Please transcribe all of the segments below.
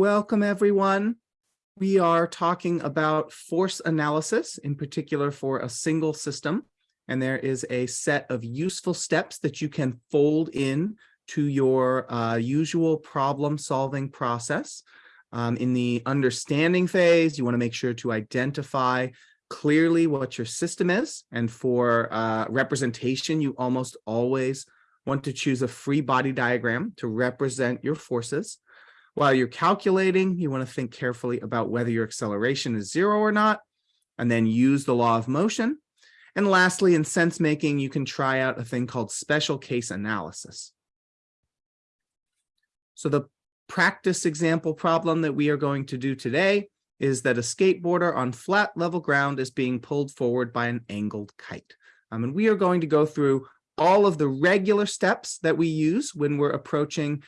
Welcome, everyone. We are talking about force analysis, in particular for a single system. And there is a set of useful steps that you can fold in to your uh, usual problem solving process. Um, in the understanding phase, you want to make sure to identify clearly what your system is. And for uh, representation, you almost always want to choose a free body diagram to represent your forces. While you're calculating, you want to think carefully about whether your acceleration is zero or not, and then use the law of motion. And lastly, in sense making, you can try out a thing called special case analysis. So the practice example problem that we are going to do today is that a skateboarder on flat level ground is being pulled forward by an angled kite. Um, and we are going to go through all of the regular steps that we use when we're approaching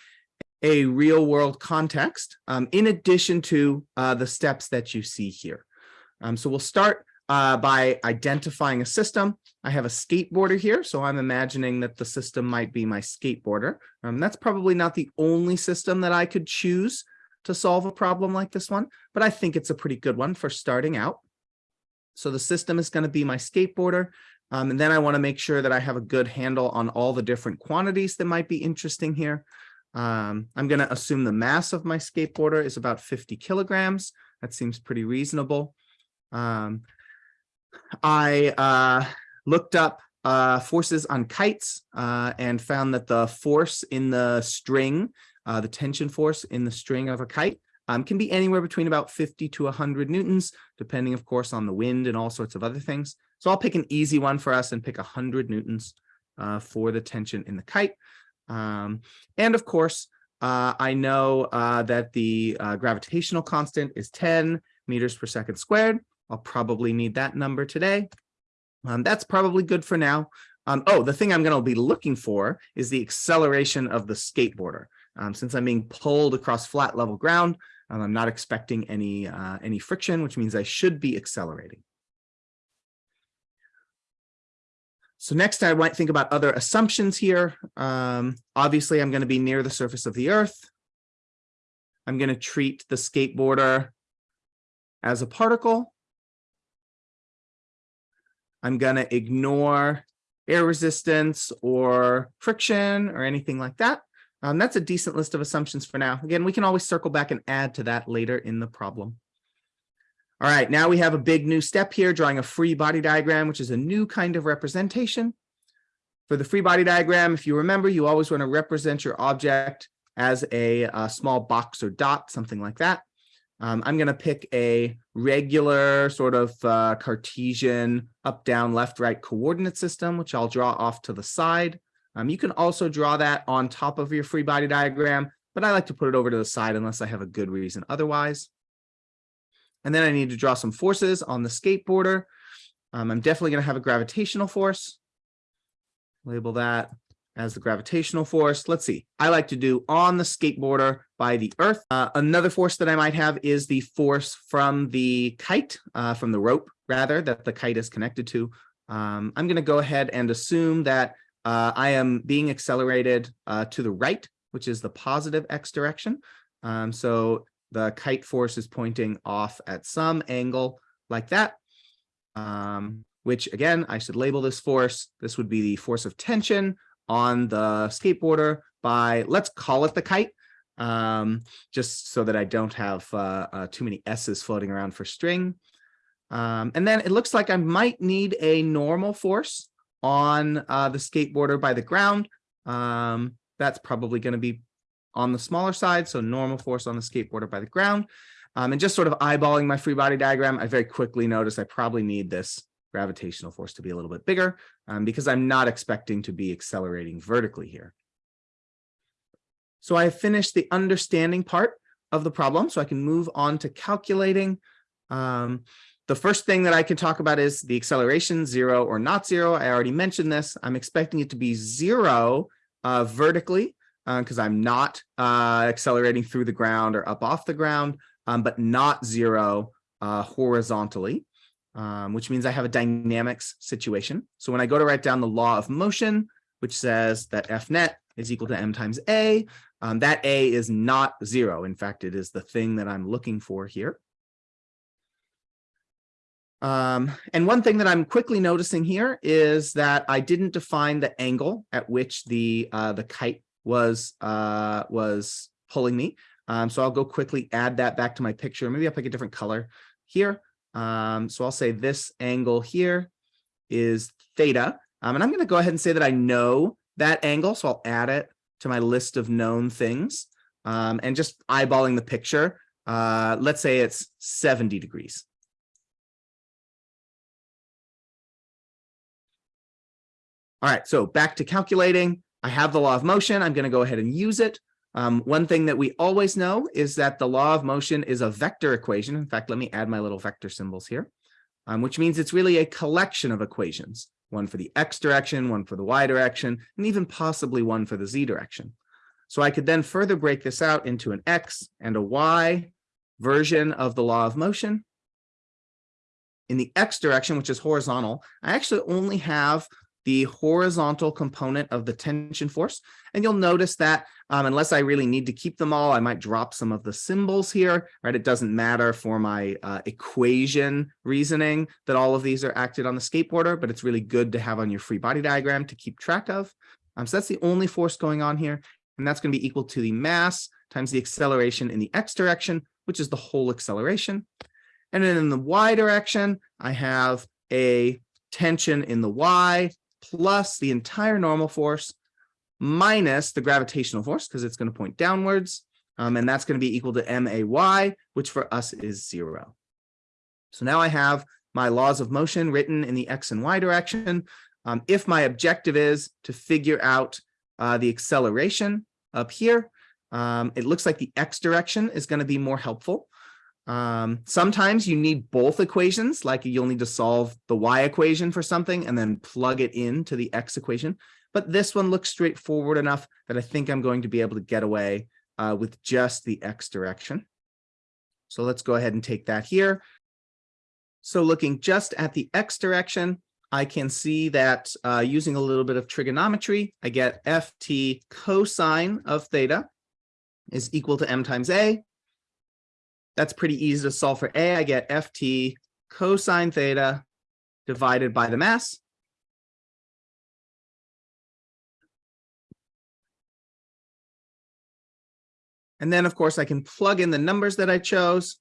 a real world context, um, in addition to uh, the steps that you see here. Um, so we'll start uh, by identifying a system. I have a skateboarder here, so I'm imagining that the system might be my skateboarder. Um, that's probably not the only system that I could choose to solve a problem like this one, but I think it's a pretty good one for starting out. So the system is going to be my skateboarder. Um, and then I want to make sure that I have a good handle on all the different quantities that might be interesting here. Um, I'm going to assume the mass of my skateboarder is about 50 kilograms. That seems pretty reasonable. Um, I uh, looked up uh, forces on kites uh, and found that the force in the string uh, the tension force in the string of a kite um, can be anywhere between about 50 to 100 newtons, depending, of course, on the wind and all sorts of other things. So I'll pick an easy one for us and pick 100 newtons uh, for the tension in the kite. Um, and of course, uh, I know uh, that the uh, gravitational constant is 10 meters per second squared. I'll probably need that number today. Um, that's probably good for now. Um, oh, the thing I'm going to be looking for is the acceleration of the skateboarder. Um, since I'm being pulled across flat level ground, um, I'm not expecting any, uh, any friction, which means I should be accelerating. So next I might think about other assumptions here. Um, obviously, I'm going to be near the surface of the earth. I'm going to treat the skateboarder as a particle. I'm going to ignore air resistance or friction or anything like that. Um, that's a decent list of assumptions for now. Again, we can always circle back and add to that later in the problem. All right, now we have a big new step here, drawing a free body diagram, which is a new kind of representation. For the free body diagram, if you remember, you always want to represent your object as a, a small box or dot, something like that. Um, I'm going to pick a regular sort of uh, Cartesian up, down, left, right coordinate system, which I'll draw off to the side. Um, you can also draw that on top of your free body diagram, but I like to put it over to the side unless I have a good reason otherwise. And then I need to draw some forces on the skateboarder. Um, I'm definitely going to have a gravitational force. Label that as the gravitational force. Let's see. I like to do on the skateboarder by the earth. Uh, another force that I might have is the force from the kite, uh, from the rope rather, that the kite is connected to. Um, I'm going to go ahead and assume that uh, I am being accelerated uh, to the right, which is the positive x direction. Um, so the kite force is pointing off at some angle like that, um, which again, I should label this force. This would be the force of tension on the skateboarder by, let's call it the kite, um, just so that I don't have uh, uh, too many S's floating around for string. Um, and then it looks like I might need a normal force on uh, the skateboarder by the ground. Um, that's probably going to be on the smaller side. So normal force on the skateboarder by the ground. Um, and just sort of eyeballing my free body diagram, I very quickly noticed I probably need this gravitational force to be a little bit bigger um, because I'm not expecting to be accelerating vertically here. So I have finished the understanding part of the problem, so I can move on to calculating. Um, the first thing that I can talk about is the acceleration, zero or not zero. I already mentioned this. I'm expecting it to be zero uh, vertically because uh, I'm not uh, accelerating through the ground or up off the ground, um, but not zero uh, horizontally, um, which means I have a dynamics situation. So when I go to write down the law of motion, which says that F net is equal to m times a. Um, that a is not zero. In fact, it is the thing that I'm looking for here. Um, and one thing that I'm quickly noticing here is that I didn't define the angle at which the uh, the kite was uh, was pulling me. Um, so I'll go quickly add that back to my picture. Maybe I'll pick a different color here. Um, so I'll say this angle here is theta. Um, and I'm going to go ahead and say that I know that angle. So I'll add it to my list of known things um, and just eyeballing the picture. Uh, let's say it's 70 degrees. All right, so back to calculating. I have the law of motion. I'm going to go ahead and use it. Um, one thing that we always know is that the law of motion is a vector equation. In fact, let me add my little vector symbols here, um, which means it's really a collection of equations, one for the x direction, one for the y direction, and even possibly one for the z direction. So I could then further break this out into an x and a y version of the law of motion. In the x direction, which is horizontal, I actually only have the horizontal component of the tension force. And you'll notice that um, unless I really need to keep them all, I might drop some of the symbols here, right? It doesn't matter for my uh, equation reasoning that all of these are acted on the skateboarder, but it's really good to have on your free body diagram to keep track of. Um, so that's the only force going on here. And that's going to be equal to the mass times the acceleration in the x direction, which is the whole acceleration. And then in the y direction, I have a tension in the y plus the entire normal force minus the gravitational force because it's going to point downwards. Um, and that's going to be equal to MAY, which for us is zero. So now I have my laws of motion written in the X and Y direction. Um, if my objective is to figure out uh, the acceleration up here, um, it looks like the X direction is going to be more helpful. Um, sometimes you need both equations, like you'll need to solve the y equation for something and then plug it into the x equation. But this one looks straightforward enough that I think I'm going to be able to get away uh, with just the x direction. So let's go ahead and take that here. So looking just at the x direction, I can see that uh, using a little bit of trigonometry, I get ft cosine of theta is equal to m times a. That's pretty easy to solve for A. I get ft cosine theta divided by the mass. And then, of course, I can plug in the numbers that I chose,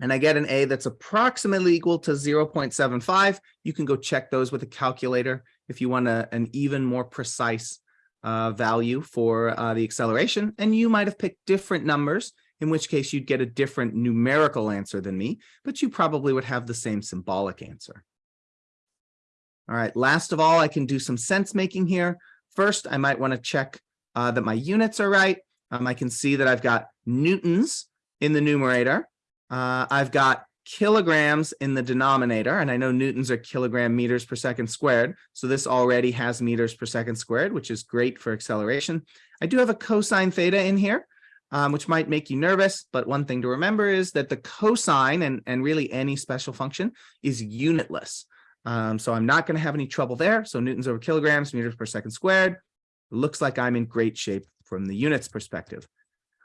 and I get an A that's approximately equal to 0.75. You can go check those with a calculator if you want a, an even more precise uh, value for uh, the acceleration. And you might have picked different numbers in which case you'd get a different numerical answer than me, but you probably would have the same symbolic answer. All right, last of all, I can do some sense making here. First, I might want to check uh, that my units are right. Um, I can see that I've got newtons in the numerator. Uh, I've got kilograms in the denominator, and I know newtons are kilogram meters per second squared. So this already has meters per second squared, which is great for acceleration. I do have a cosine theta in here um, which might make you nervous. But one thing to remember is that the cosine and, and really any special function is unitless. Um, so I'm not going to have any trouble there. So newtons over kilograms, meters per second squared. Looks like I'm in great shape from the units perspective.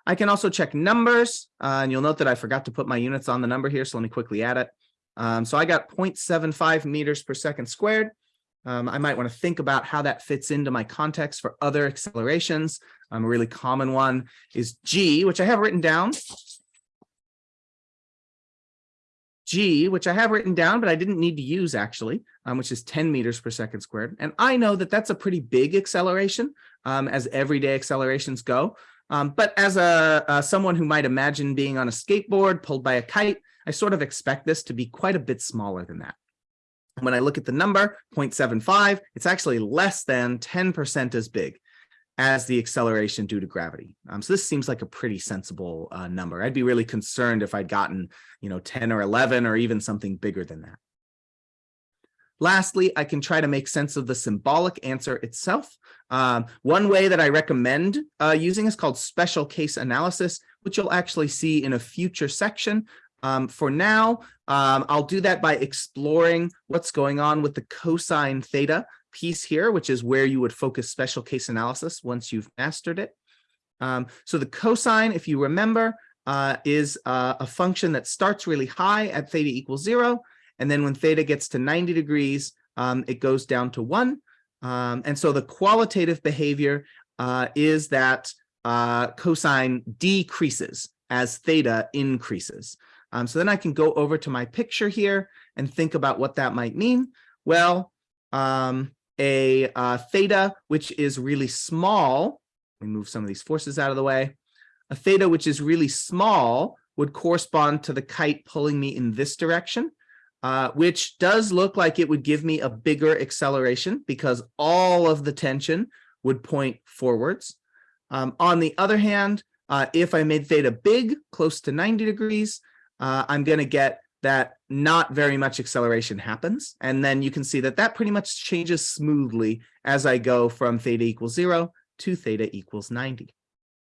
I can also check numbers, uh, and you'll note that I forgot to put my units on the number here, so let me quickly add it. Um, so I got 0.75 meters per second squared. Um, I might want to think about how that fits into my context for other accelerations. Um, a really common one is G, which I have written down. G, which I have written down, but I didn't need to use actually, um, which is 10 meters per second squared. And I know that that's a pretty big acceleration um, as everyday accelerations go. Um, but as a, someone who might imagine being on a skateboard pulled by a kite, I sort of expect this to be quite a bit smaller than that. When I look at the number 0.75, it's actually less than 10% as big as the acceleration due to gravity. Um, so this seems like a pretty sensible uh, number. I'd be really concerned if I'd gotten, you know, 10 or 11 or even something bigger than that. Lastly, I can try to make sense of the symbolic answer itself. Um, one way that I recommend uh, using is called special case analysis, which you'll actually see in a future section. Um, for now, um, I'll do that by exploring what's going on with the cosine theta piece here, which is where you would focus special case analysis once you've mastered it. Um, so the cosine, if you remember, uh, is uh, a function that starts really high at theta equals zero. And then when theta gets to 90 degrees, um, it goes down to one. Um, and so the qualitative behavior uh, is that uh, cosine decreases as theta increases. Um, so then I can go over to my picture here and think about what that might mean. Well, um, a uh, theta, which is really small, me move some of these forces out of the way. A theta, which is really small, would correspond to the kite pulling me in this direction, uh, which does look like it would give me a bigger acceleration because all of the tension would point forwards. Um, on the other hand, uh, if I made theta big, close to 90 degrees, uh, I'm going to get that not very much acceleration happens. And then you can see that that pretty much changes smoothly as I go from theta equals zero to theta equals 90.